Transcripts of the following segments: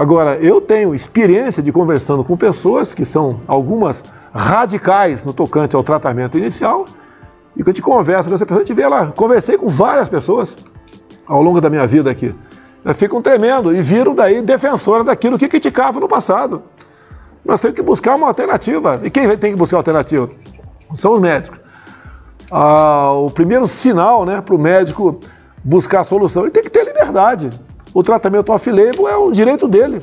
Agora, eu tenho experiência de conversando com pessoas que são algumas radicais no tocante ao tratamento inicial, e que eu te converso com essa pessoa, a gente vê lá, conversei com várias pessoas ao longo da minha vida aqui. Elas ficam tremendo e viram daí defensoras daquilo que criticavam no passado. Nós temos que buscar uma alternativa. E quem tem que buscar alternativa? São os médicos. Ah, o primeiro sinal né, para o médico buscar a solução, ele tem que ter liberdade. O tratamento off-label é um direito dele.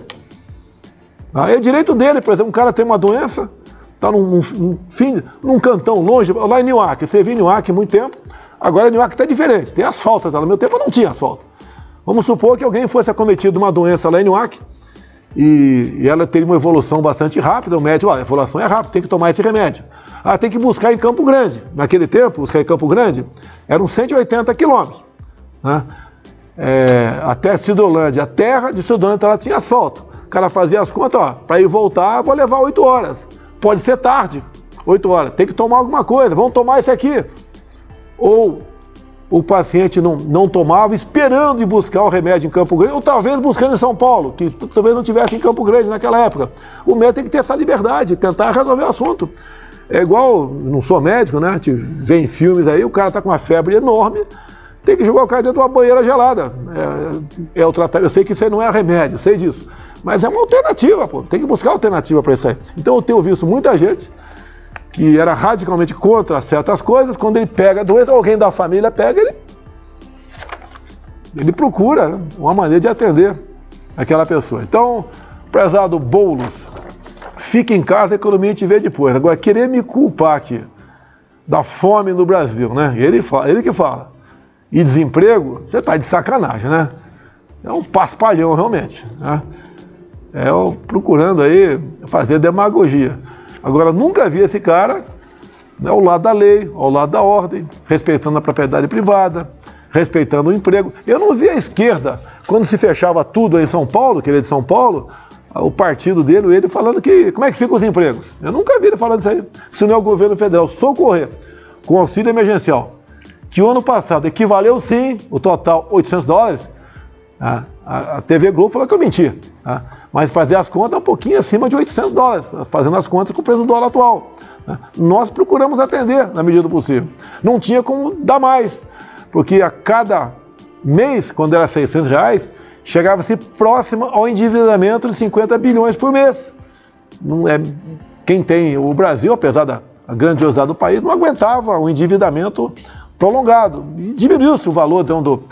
Ah, é direito dele, por exemplo, um cara tem uma doença, está num, num, fim, num cantão longe, lá em Newark, você viu em há muito tempo, agora Newark está diferente, tem asfalto, tá? no meu tempo não tinha asfalto. Vamos supor que alguém fosse acometido de uma doença lá em Newark, e, e ela teve uma evolução bastante rápida, o médico, a evolução é rápida, tem que tomar esse remédio. Ah, tem que buscar em Campo Grande. Naquele tempo, buscar em Campo Grande, eram 180 quilômetros. Né? É, até Cidrolândia, a terra de Cidrolândia ela tinha asfalto. O cara fazia as contas, ó, para ir voltar, vou levar 8 horas. Pode ser tarde, 8 horas. Tem que tomar alguma coisa, vamos tomar esse aqui. Ou o paciente não, não tomava, esperando ir buscar o remédio em Campo Grande, ou talvez buscando em São Paulo, que talvez não tivesse em Campo Grande naquela época. O médico tem que ter essa liberdade, tentar resolver o assunto. É igual, não sou médico, né? A gente vê em filmes aí, o cara tá com uma febre enorme, tem que jogar o cara dentro de uma banheira gelada. É, é o tratamento. Eu sei que isso aí não é remédio, sei disso. Mas é uma alternativa, pô. Tem que buscar alternativa para isso aí. Então eu tenho visto muita gente que era radicalmente contra certas coisas, quando ele pega a doença, alguém da família pega, ele, ele procura uma maneira de atender aquela pessoa. Então, prezado Boulos, fique em casa, economia te vê depois. Agora, querer me culpar aqui da fome no Brasil, né? Ele, fala, ele que fala. E desemprego, você está de sacanagem, né? É um paspalhão, realmente. Né? É procurando aí fazer demagogia. Agora, nunca vi esse cara né, ao lado da lei, ao lado da ordem, respeitando a propriedade privada, respeitando o emprego. Eu não vi a esquerda, quando se fechava tudo em São Paulo, que ele é de São Paulo, o partido dele, ele falando que como é que ficam os empregos. Eu nunca vi ele falando isso aí. Se não é o governo federal socorrer com auxílio emergencial, que o ano passado equivaleu sim, o total 800 dólares, a, a, a TV Globo falou que eu menti. Tá? mas fazer as contas um pouquinho acima de 800 dólares, fazendo as contas com o preço do dólar atual. Né? Nós procuramos atender na medida do possível. Não tinha como dar mais, porque a cada mês, quando era 600 reais, chegava-se próximo ao endividamento de 50 bilhões por mês. Não é, quem tem o Brasil, apesar da grandiosidade do país, não aguentava um endividamento prolongado. E diminuiu-se o valor então, do,